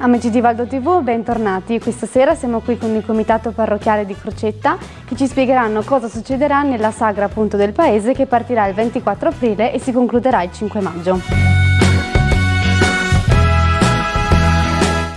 Amici di Valdo TV, bentornati. Questa sera siamo qui con il Comitato Parrocchiale di Crocetta che ci spiegheranno cosa succederà nella sagra appunto del paese che partirà il 24 aprile e si concluderà il 5 maggio.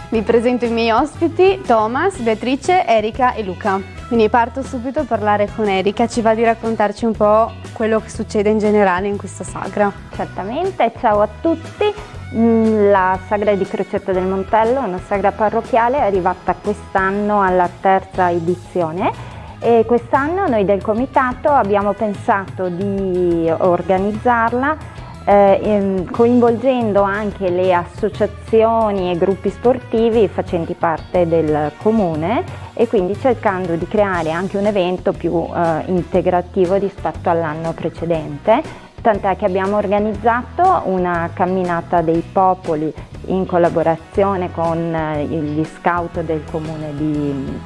Vi presento i miei ospiti, Thomas, Beatrice, Erika e Luca. Quindi parto subito a parlare con Erika, ci va di raccontarci un po' quello che succede in generale in questa sagra. Certamente, ciao a tutti. Mm, la sagra di Crocetta del Montello una sagra parrocchiale, è arrivata quest'anno alla terza edizione. E quest'anno noi del comitato abbiamo pensato di organizzarla eh, ehm, coinvolgendo anche le associazioni e gruppi sportivi facenti parte del comune e quindi cercando di creare anche un evento più eh, integrativo rispetto all'anno precedente tant'è che abbiamo organizzato una camminata dei popoli in collaborazione con eh, gli scout del comune di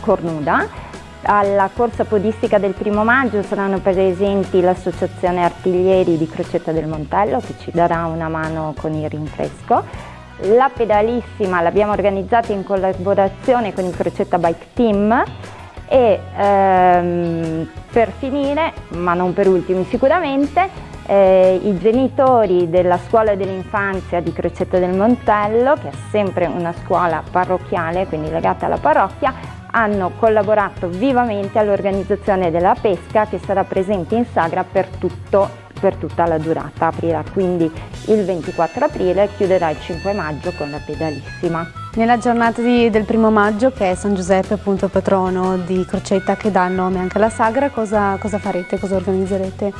Cornuda. Alla corsa podistica del primo maggio saranno presenti l'associazione artiglieri di Crocetta del Montello che ci darà una mano con il rinfresco. La pedalissima l'abbiamo organizzata in collaborazione con il Crocetta Bike Team e ehm, per finire, ma non per ultimi sicuramente, eh, i genitori della scuola dell'infanzia di Crocetta del Montello, che è sempre una scuola parrocchiale, quindi legata alla parrocchia, hanno collaborato vivamente all'organizzazione della pesca che sarà presente in Sagra per, tutto, per tutta la durata, aprirà quindi il 24 aprile e chiuderà il 5 maggio con la pedalissima. Nella giornata di, del primo maggio, che è San Giuseppe, appunto patrono di Crocetta, che dà il nome anche alla sagra, cosa, cosa farete, cosa organizzerete?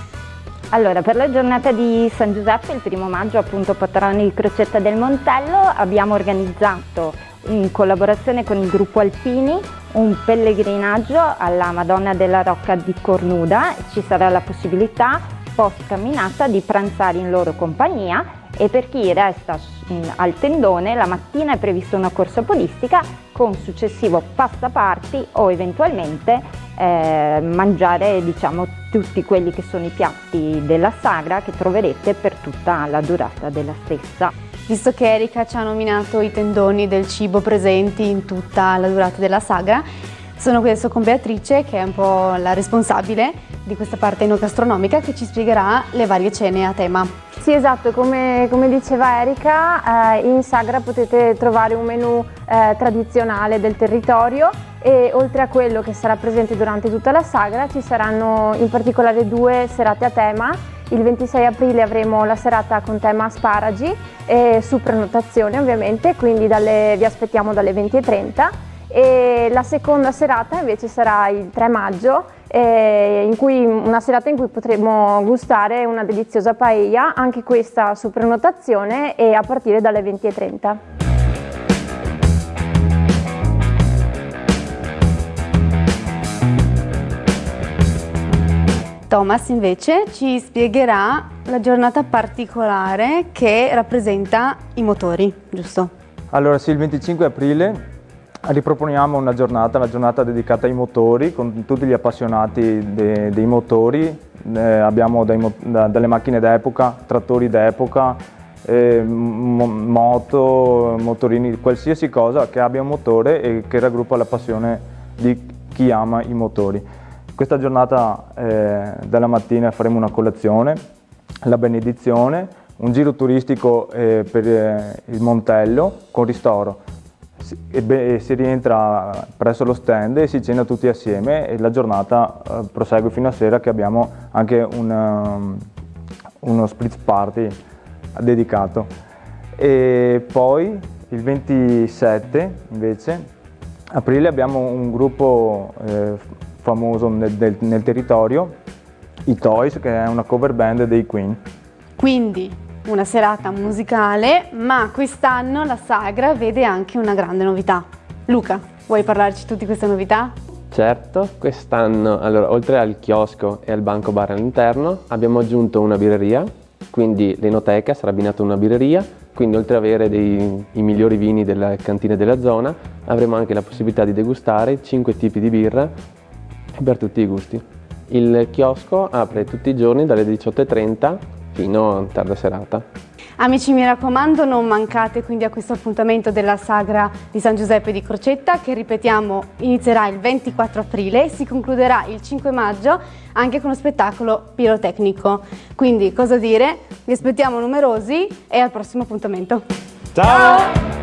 Allora, per la giornata di San Giuseppe, il primo maggio, appunto patrono di Crocetta del Montello, abbiamo organizzato in collaborazione con il gruppo Alpini un pellegrinaggio alla Madonna della Rocca di Cornuda. Ci sarà la possibilità, post camminata, di pranzare in loro compagnia e per chi resta al tendone la mattina è prevista una corsa podistica con successivo passaparti o eventualmente eh, mangiare diciamo, tutti quelli che sono i piatti della sagra che troverete per tutta la durata della stessa. Visto che Erika ci ha nominato i tendoni del cibo presenti in tutta la durata della sagra, sono qui adesso con Beatrice che è un po' la responsabile di questa parte enogastronomica che ci spiegherà le varie cene a tema. Sì esatto, come, come diceva Erika, eh, in Sagra potete trovare un menù eh, tradizionale del territorio e oltre a quello che sarà presente durante tutta la Sagra ci saranno in particolare due serate a tema. Il 26 aprile avremo la serata con tema asparagi e su prenotazione ovviamente, quindi dalle, vi aspettiamo dalle 20.30 e la seconda serata invece sarà il 3 maggio eh, cui, una serata in cui potremo gustare una deliziosa paella, anche questa su prenotazione e a partire dalle 20.30. Thomas invece ci spiegherà la giornata particolare che rappresenta i motori, giusto? Allora sì, il 25 aprile riproponiamo una giornata, la giornata dedicata ai motori, con tutti gli appassionati de, dei motori, eh, abbiamo dai, da, dalle macchine d'epoca, trattori d'epoca, eh, moto, motorini, qualsiasi cosa che abbia un motore e che raggruppa la passione di chi ama i motori. Questa giornata eh, della mattina faremo una colazione, la benedizione, un giro turistico eh, per eh, il Montello con ristoro e si rientra presso lo stand e si cena tutti assieme e la giornata eh, prosegue fino a sera che abbiamo anche una, um, uno split party dedicato. E poi il 27 invece aprile abbiamo un gruppo eh, famoso nel, del, nel territorio, i Toys, che è una cover band dei Queen. Quindi una serata musicale, ma quest'anno la Sagra vede anche una grande novità. Luca, vuoi parlarci tu di questa novità? Certo, quest'anno, allora, oltre al chiosco e al banco bar all'interno, abbiamo aggiunto una birreria, quindi l'enoteca sarà abbinata a una birreria, quindi oltre ad avere dei, i migliori vini delle cantine della zona, avremo anche la possibilità di degustare 5 tipi di birra per tutti i gusti. Il chiosco apre tutti i giorni dalle 18.30 fino a tarda serata. Amici mi raccomando non mancate quindi a questo appuntamento della sagra di San Giuseppe di Crocetta che ripetiamo inizierà il 24 aprile e si concluderà il 5 maggio anche con lo spettacolo pirotecnico. Quindi cosa dire? Vi aspettiamo numerosi e al prossimo appuntamento. Ciao! Ciao!